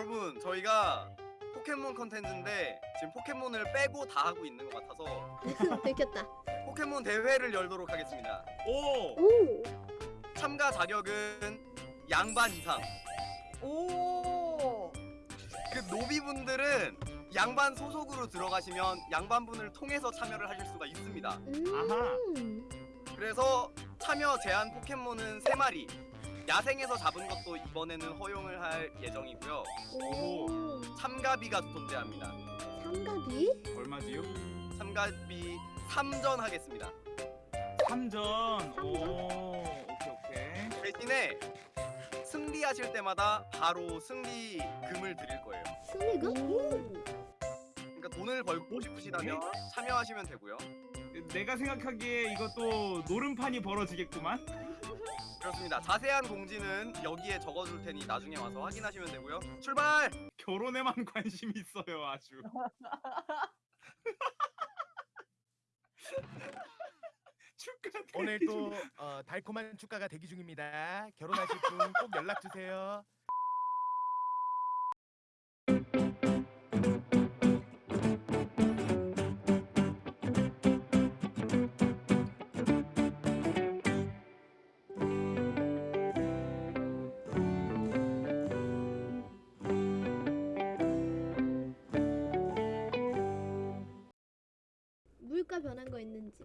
여러분 저희가 포켓몬 컨텐츠인데 지금 포켓몬을 빼고 다 하고 있는 것 같아서 들켰다. 포켓몬 대회를 열도록 하겠습니다. 오. 오. 참가 자격은 양반 이상. 오. 그 노비분들은 양반 소속으로 들어가시면 양반분을 통해서 참여를 하실 수가 있습니다. 음. 그래서 참여 제한 포켓몬은 3마리. 야생에서 잡은 것도 이번에는 허용을 할 예정이고요. 오. 참가비가 존재합니다. 참가비? 얼마지요? 참가비 3전 하겠습니다. 3전. 삼전? 오. 오케이 오케이. 대신에 승리하실 때마다 바로 승리금을 드릴 거예요. 승리금? 오. 그러니까 돈을 벌고 싶으시다면 참여하시면 되고요. 내가 생각하기에 이것도 노름판이 벌어지겠구만. 그렇습니다. 자세한 공지는 여기에 적어줄 테니 나중에 와서 확인하시면 되고요. 출발! 결혼에만 관심이 있어요 아주. 축하. 오늘도 어, 달콤한 축가가 대기 중입니다. 결혼하실 분 꼭 연락 주세요. 물가 변한 거 있는지.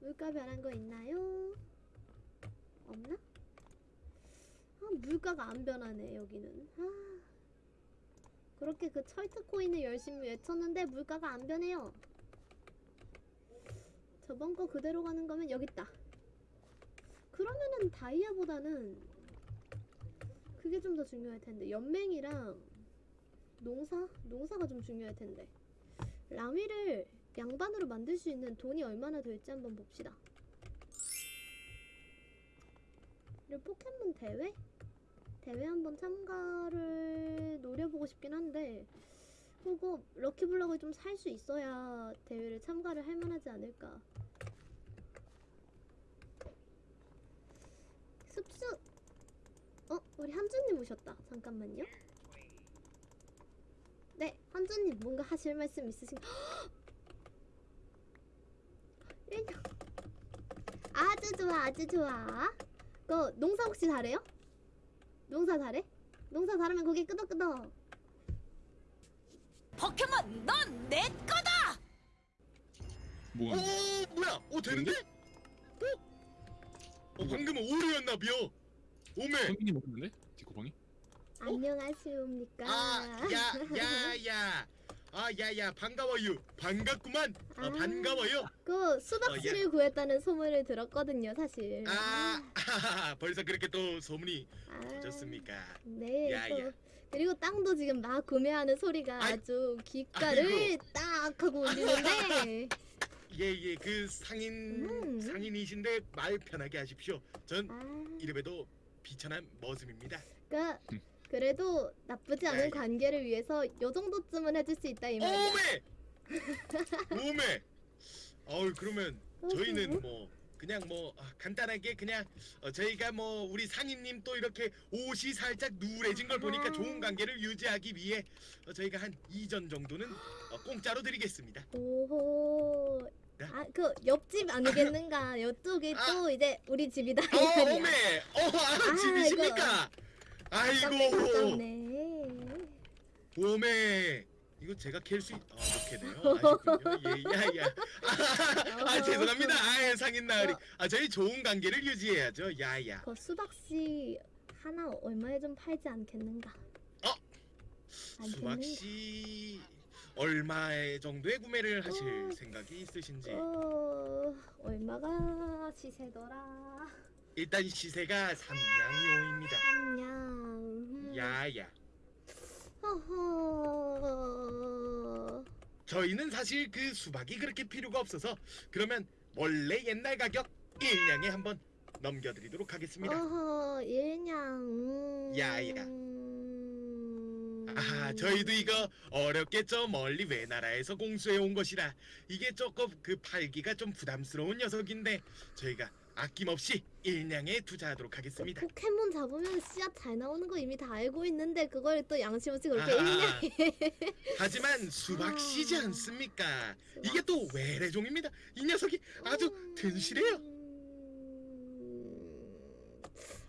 물가 변한 거 있나요? 없나? 아, 물가가 안 변하네, 여기는. 아. 그렇게 그 철트 코인을 열심히 외쳤는데 물가가 안 변해요. 저번 거 그대로 가는 거면 여기 있다. 그러면은 다이아보다는 그게 좀 더 중요할 텐데 연맹이랑 농사? 농사가 좀 중요할 텐데. 라미를 양반으로 만들 수 있는 돈이 얼마나 될지 한번 봅시다. 그리고 포켓몬 대회? 대회 한번 참가를 노려보고 싶긴 한데 그거 럭키블럭을 좀 살 수 있어야 대회를 참가를 할 만하지 않을까. 습수 어? 우리 한준님 오셨다. 잠깐만요. 네, 한준님 뭔가 하실 말씀 있으신? 일년 아주 좋아, 아주 좋아. 그 농사 혹시 잘해요? 농사 잘해? 농사 잘하면 고개 끄덕끄덕. 포켓몬 넌 내 거다. 뭐가? 오 뭐야? 오 되는데? 어? 어 방금은 오류였나 비요. 오메. 성민이 먹었는데? 디코방이? 안녕하십니까? 아, 아야야야. 아 야야 반가워요. 반갑구만. 어, 아. 반가워요. 그 수박씨를 구했다는 소문을 들었거든요, 사실. 아 벌써 그렇게 또 소문이 아, 퍼졌습니까? 네. 야, 또 야. 그리고 땅도 지금 막 구매하는 소리가 아이, 아주 귓가를 아이고. 딱 하고 울리는데 예예 그 상인 음. 상인이신데 말 편하게 하십시오. 전 아, 이름에도 비천한 머슴입니다. 그러니까 그래도 나쁘지 않은 야, 야. 관계를 위해서 요 정도쯤은 해줄 수 있다 이 말이야. 오메! 오메! 어우 그러면 저희는 뭐 그냥 뭐 아, 간단하게 그냥 어, 저희가 뭐 우리 상인님 또 이렇게 옷이 살짝 누래진 걸 보니까 아하. 좋은 관계를 유지하기 위해 어, 저희가 한 2전 정도는 어, 공짜로 드리겠습니다. 오호. 네? 아그 옆집 아니겠는가? 이쪽이 아. 또 이제 우리 집이다 이 어 말이야. 오메! 어 아, 아, 집이십니까? 가깝네, 아이고 가깝네. 오메! 이거 제가 캘 수 있... 아, 못 캐네요. 아쉽군요. 예, 야, 야. 아, 아, 죄송합니다. 아, 상인 나으리. 아, 저희 좋은 관계를 유지해야죠. 야, 야. 그 수박씨 하나 얼마에 좀 팔지 않겠는가? 어? 수박씨 얼마의 정도의 구매를 하실 어. 생각이 있으신지 어 얼마가 시세더라? 일단 시세가 삼냥이오입니다. 삼냥. 음. 야야. 허허. 저희는 사실 그 수박이 그렇게 필요가 없어서 그러면 원래 옛날 가격 일냥에 한번 넘겨드리도록 하겠습니다. 어허 일냥. 음. 야야. 아 저희도 이거 어렵겠죠 멀리 외나라에서 공수해 온 것이라 이게 조금 그 팔기가 좀 부담스러운 녀석인데 저희가 아낌없이 일냥에 투자하도록 그 하겠습니다. 포켓몬 잡으면 씨앗 잘 나오는 거 이미 다 알고 있는데 그걸 또 양심 없이 그렇게 아, 일냥 하지만 수박 씨지 아. 않습니까? 이게 또 외래종입니다. 이 녀석이 아주 든실해요. 음...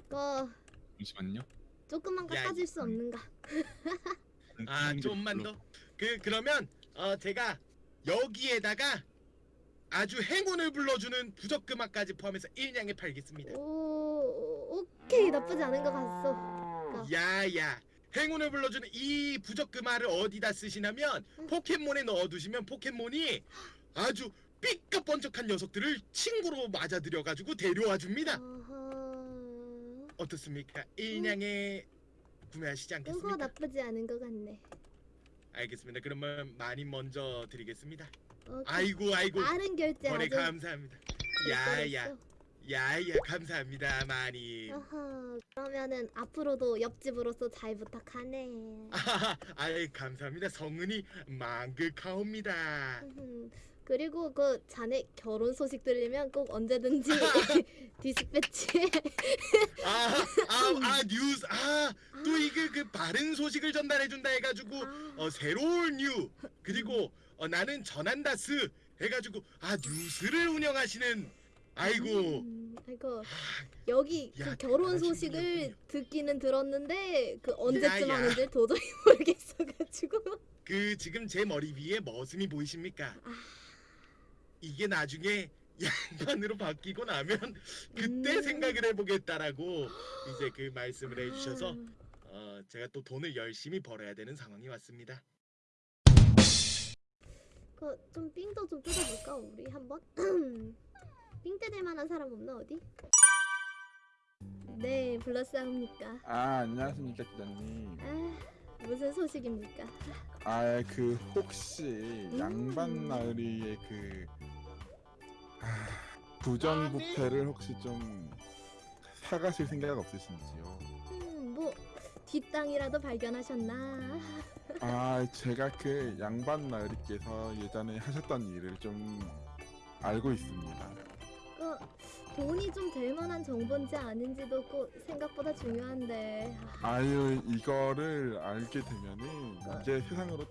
그 잠시만요. 조금만 야, 깎아줄 이- 수 없는가? 아 음, 좀만 더. 그 그러면 어 제가 여기에다가 아주 행운을 불러주는 부적금화까지 포함해서 일냥에 팔겠습니다. 오 오케이 나쁘지 않은 것 같소. 야야 행운을 불러주는 이 부적금화를 어디다 쓰시냐면 응. 포켓몬에 넣어두시면 포켓몬이 아주 삐까번쩍한 녀석들을 친구로 맞아들여가지고 데려와 줍니다. 어허... 어떻습니까? 일냥에 구매하시지 그거 않겠습니까? 나쁘지 않은 것 같네. 알겠습니다. 그러면 많이 먼저 드리겠습니다. 오케이. 아이고 아이고 빠른 결제 거래 아주 감사합니다. 야야. 야야 감사합니다 많이. 어허, 그러면은 앞으로도 옆집으로서 잘 부탁하네. 아이 감사합니다. 성은이 망극하옵니다. 음, 그리고 그 자네 결혼 소식 들리면 꼭 언제든지 디스패치. 아아 아, 뉴스 아 또 그 바른 소식을 전달해 준다 해가지고 아, 어 새로운 뉴 그리고 어, 나는 전한다스 해가지고 아 뉴스를 운영하시는 아이고 음, 아이고 아, 여기 야, 그 결혼 소식을 분이었군요. 듣기는 들었는데 그 언제쯤 야, 야. 하는지 도저히 모르겠어가지고. 그 지금 제 머리 위에 머슴이 보이십니까? 아. 이게 나중에 양반으로 바뀌고 나면 그때 음. 생각을 해보겠다라고 이제 그 말씀을 해주셔서 아, 어, 제가 또 돈을 열심히 벌어야 되는 상황이 왔습니다. 그좀 삥도 좀 뜯어볼까 우리 한번? 삥 뜯을 만한 사람 없나 어디? 네 불러싸웁니까? 아 안녕하십니까 기자님. 아 무슨 소식입니까? 아 그 혹시 음. 양반 나으리의 그 아, 부정부패를 혹시 좀 사가실 생각 없으신지요? 뒷땅이라도 발견하셨나? 아 제가 그 양반 나으리께서 예전에 하셨던 일을 좀 알고 있습니다. 그 돈이 좀 될 만한 정보인지 아닌지도 꼭 생각보다 중요한데 아, 아유 이거를 알게 되면은 이제 세상으로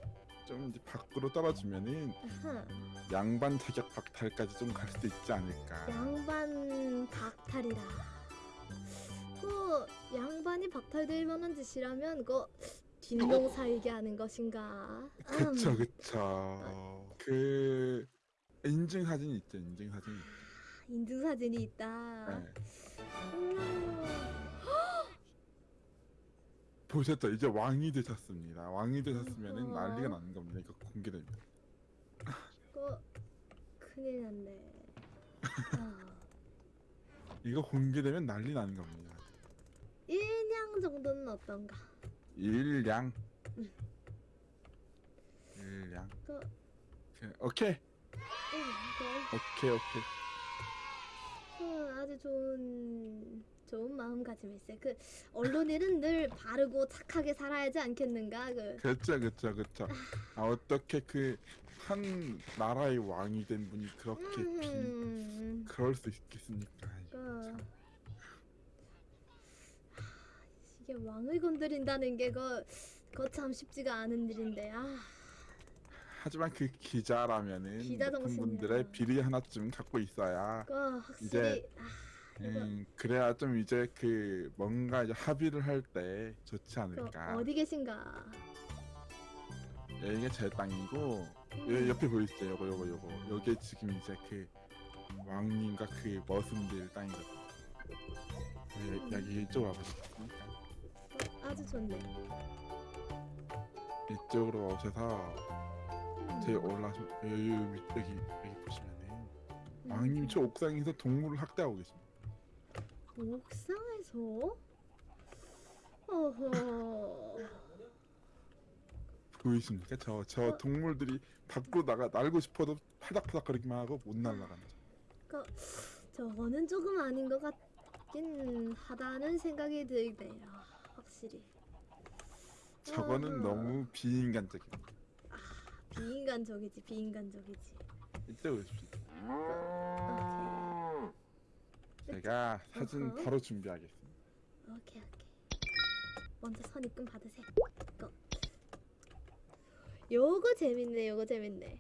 좀 이제 밖으로 떨어지면은 아하, 양반 자격 박탈까지 좀 갈 수도 있지 않을까. 양반 박탈이라. 그 양반이 박탈될 만한 짓이라면 그 뒷농 살게 하는 것인가? 그쵸 음, 그쵸 그 인증 사진이 있죠 인증 사진 인증 사진이 있다. 네. 음, 보셨죠 이제 왕이 되셨습니다 왕이 되셨으면은 어허. 난리가 나는 겁니다 이거 공개되면 그 큰일 났네. 아, 이거 공개되면 난리 나는 겁니다 정도는 어떤가? 일량. 음. 일량. 그 그, 오케이. 음, 그 오케이 오케이. 그 아주 좋은 좋은 마음가짐일세. 그 언론인은 늘 바르고 착하게 살아야지 않겠는가? 그. 그쵸 그쵸 그쵸. 아 어떻게 그 한 나라의 왕이 된 분이 그렇게 비 음, 그럴 수 있겠습니까? 그 하, 이게 왕을 건드린다는 게그 거참 쉽지가 않은 일인데 아 하지만 그 기자라면은 기자. 분들의 비리 하나쯤 갖고 있어야 그 확실히 아, 이거 음, 그래야 좀 이제 그 뭔가 이제 합의를 할 때 좋지 그 않을까. 어디 계신가? 여기가 제 땅이고 여, 음, 옆에 보이시죠? 요거 요거 요거. 요게 지금 이제 그 왕님과 그 머슴들 땅이거든요. 여- 여기 이쪽으로 와보시겠습니까? 어, 아주 좋네. 이쪽으로 오셔서 제 올라서 여기 여기 여기, 보시면은 음. 왕님 저 옥상에서 동물을 학대하고 계십니다. 옥상에서? 어허. 보이십니까? 저 저 어. 동물들이 밖으로 나가 날고 싶어도 파닥파닥거리기만 하고 못 날아가는. 저. 저거는 조금 아닌 것 같긴 하다는 생각이 들네요. 확실히. 저거는 어허. 너무 비인간적이다. 비인간적이지 비인간적이지 이때 오십시오. 오케이 제가 사진 어허. 바로 준비하겠습니다. 오케이 오케이 먼저 선 입금 받으세요 이거 요거 재밌네 요거 재밌네